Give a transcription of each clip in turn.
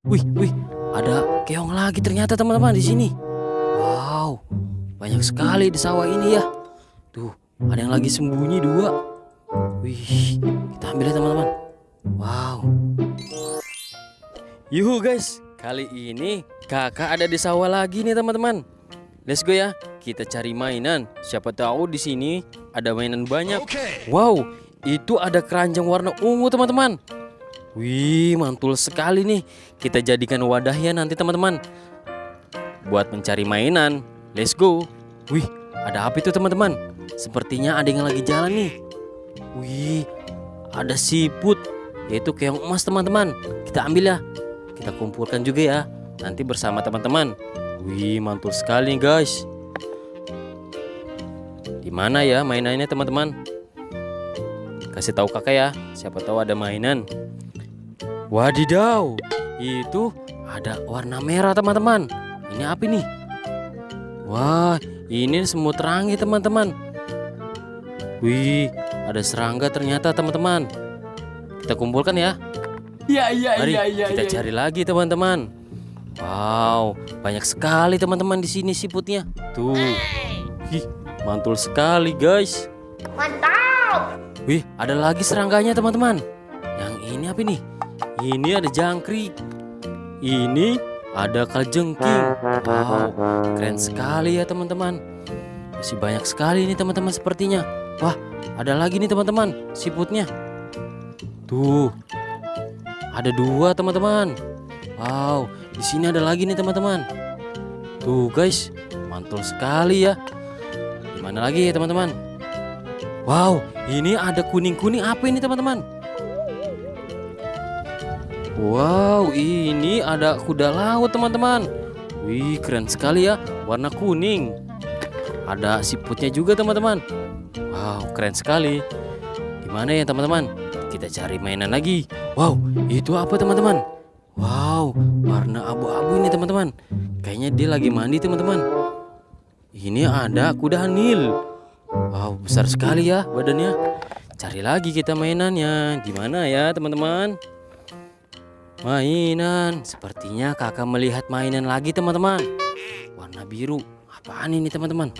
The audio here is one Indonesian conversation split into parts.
Wih, wih, ada keong lagi ternyata teman-teman di sini. Wow, banyak sekali di sawah ini ya. Tuh, ada yang lagi sembunyi dua. Wih, kita ambil ya teman-teman. Wow. Yuhu guys, kali ini kakak ada di sawah lagi nih teman-teman. Let's go ya, kita cari mainan. Siapa tahu di sini ada mainan banyak. Wow, itu ada keranjang warna ungu teman-teman. Wih, mantul sekali nih. Kita jadikan wadahnya nanti teman-teman. Buat mencari mainan. Let's go. Wih, ada apa itu teman-teman? Sepertinya ada yang lagi jalan nih. Wih, ada siput. Yaitu keong emas teman-teman. Kita ambil ya. Kita kumpulkan juga ya. Nanti bersama teman-teman. Wih, mantul sekali guys. Di mana ya mainannya teman-teman? Kasih tahu kakak ya. Siapa tahu ada mainan. Wadidaw, itu ada warna merah teman-teman. Ini apa nih? Wah, ini semut rangi teman-teman. Wih, ada serangga ternyata teman-teman. Kita kumpulkan ya. Iya iya Mari iya iya. kita iya. cari lagi teman-teman. Wow, banyak sekali teman-teman di sini siputnya. Tuh, Ih, mantul sekali guys. Mantap. Wih, ada lagi serangganya teman-teman. Yang ini apa nih? Ini ada jangkrik. Ini ada kalajengking. Wow, keren sekali ya teman-teman. Masih banyak sekali ini teman-teman sepertinya. Wah, ada lagi nih teman-teman siputnya. Tuh, ada dua teman-teman. Wow, di sini ada lagi nih teman-teman. Tuh guys, mantul sekali ya. Gimana lagi ya teman-teman? Wow, ini ada kuning-kuning apa ini teman-teman? Wow, ini ada kuda laut teman-teman. Wih, keren sekali ya, warna kuning. Ada siputnya juga teman-teman. Wow, keren sekali. Gimana ya teman-teman? Kita cari mainan lagi. Wow, itu apa teman-teman? Wow, warna abu-abu ini teman-teman. Kayaknya dia lagi mandi teman-teman. Ini ada kuda Nil. Wow, besar sekali ya badannya. Cari lagi kita mainannya. Di mana ya, teman-teman? Mainan. Sepertinya kakak melihat mainan lagi, teman-teman. Warna biru. Apaan ini, teman-teman?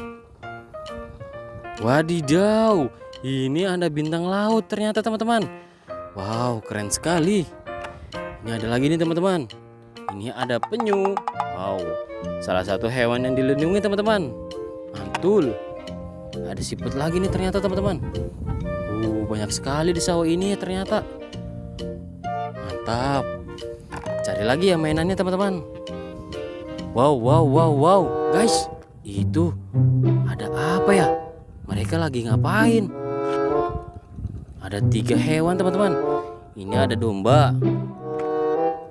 Wadidaw. Ini ada bintang laut ternyata, teman-teman. Wow, keren sekali. Ini ada lagi nih, teman-teman. Ini ada penyu. Wow, salah satu hewan yang dilindungi, teman-teman. Mantul. Ada siput lagi nih ternyata teman-teman. Uh, banyak sekali di sawah ini ternyata. Mantap. Cari lagi ya mainannya teman-teman. Wow, wow, wow, wow. Guys, itu ada apa ya? Mereka lagi ngapain? Ada tiga hewan teman-teman. Ini ada domba.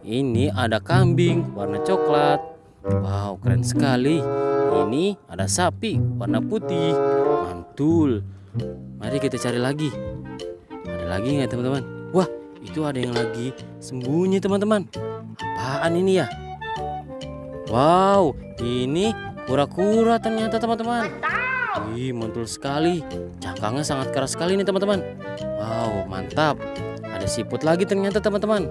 Ini ada kambing warna coklat. Wow, keren sekali. Ini ada sapi warna putih. Mantul. Mari kita cari lagi. Ada lagi nggak teman-teman? Wah, itu ada yang lagi sembunyi teman-teman. Apaan ini ya? Wow, ini kura-kura ternyata teman-teman. Wih, mantul sekali. Cangkangnya sangat keras sekali nih teman-teman. Wow, mantap. Ada siput lagi ternyata teman-teman.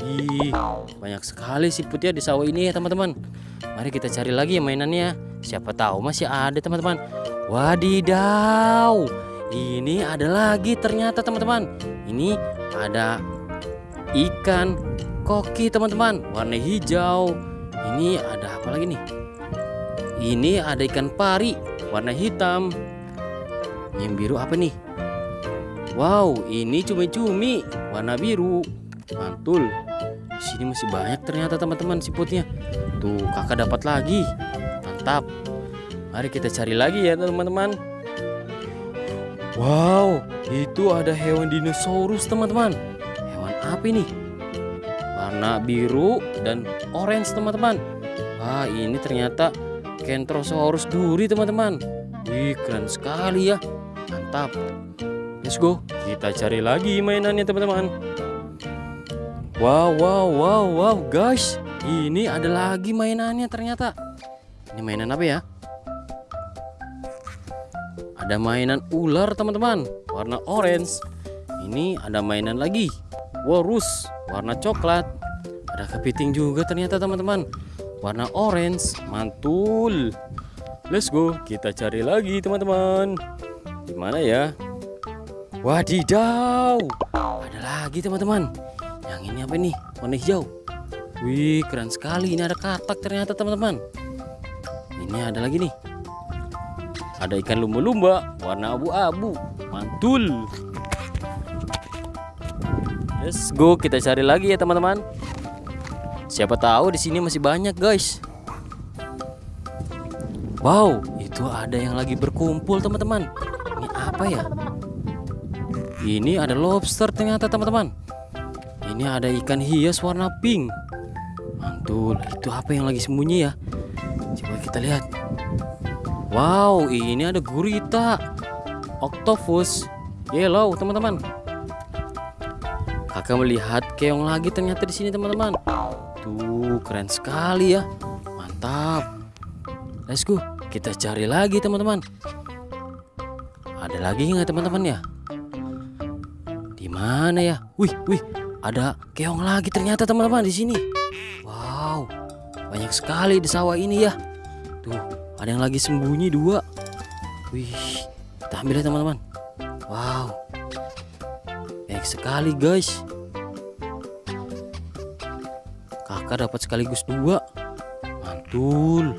Wih, banyak sekali siputnya di sawah ini ya teman-teman. Mari kita cari lagi ya mainannya. Siapa tahu masih ada teman-teman. Wadidaw, ini ada lagi ternyata teman-teman. Ini ada ikan koki teman-teman, warna hijau. Ini ada apa lagi nih? Ini ada ikan pari, warna hitam. Yang biru apa nih? Wow, ini cumi-cumi, warna biru. Mantul. Di sini masih banyak ternyata teman-teman siputnya. Tuh, kakak dapat lagi. Mantap. Mari kita cari lagi ya teman-teman. Wow, itu ada hewan dinosaurus teman-teman. Hewan apa ini? Warna biru dan orange teman-teman. Wah, ini ternyata Kentrosaurus duri teman-teman. Wih, keren sekali ya. Mantap. Let's go. Kita cari lagi mainannya teman-teman. Wow, wow, wow, wow, guys. Ini ada lagi mainannya ternyata. Ini mainan apa ya? Ada mainan ular teman-teman, warna orange. Ini ada mainan lagi, walrus, warna coklat. Ada kepiting juga ternyata teman-teman. Warna orange, mantul. Let's go, kita cari lagi teman-teman. Di mana ya? Wadidaw, ada lagi teman-teman. Yang ini apa nih? Warna hijau. Wih, keren sekali. Ini ada katak ternyata teman-teman. Ini ada lagi nih. Ada ikan lumba-lumba warna abu-abu. Mantul. Let's go, kita cari lagi ya teman-teman. Siapa tahu di sini masih banyak guys. Wow, itu ada yang lagi berkumpul teman-teman. Ini apa ya? Ini ada lobster ternyata teman-teman. Ini ada ikan hias warna pink. Mantul, itu apa yang lagi sembunyi ya? Coba kita lihat. Wow, ini ada gurita, octopus, yellow teman-teman. Kakak melihat keong lagi ternyata di sini teman-teman. Tuh keren sekali ya, mantap. Let's go, kita cari lagi teman-teman. Ada lagi nggak teman-teman ya? Di mana ya? Wih, wih, ada keong lagi ternyata teman-teman di sini. Wow, banyak sekali di sawah ini ya. Tuh, ada yang lagi sembunyi dua. Wih, kita ambil ya teman-teman. Wow, sekali guys. Kakak dapat sekaligus dua. Mantul.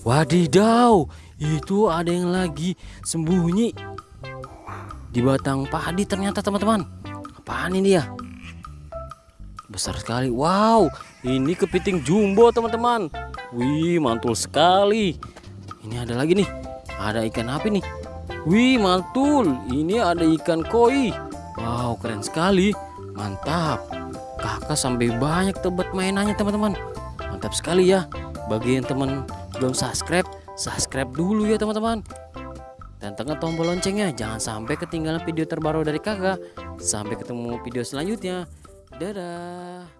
Wadidaw, itu ada yang lagi sembunyi di batang padi ternyata teman-teman. Apaan ini ya? Besar sekali. Wow, ini kepiting jumbo teman-teman. Wih, mantul sekali. Ini ada lagi nih. Ada ikan apa nih? Wih, mantul. Ini ada ikan koi. Wow, keren sekali. Mantap. Kakak sampai banyak tebet mainannya teman-teman. Mantap sekali ya. Bagi yang teman belum subscribe, subscribe dulu ya teman-teman. Dan tekan tombol loncengnya, jangan sampai ketinggalan video terbaru dari kakak. Sampai ketemu video selanjutnya. Dadah.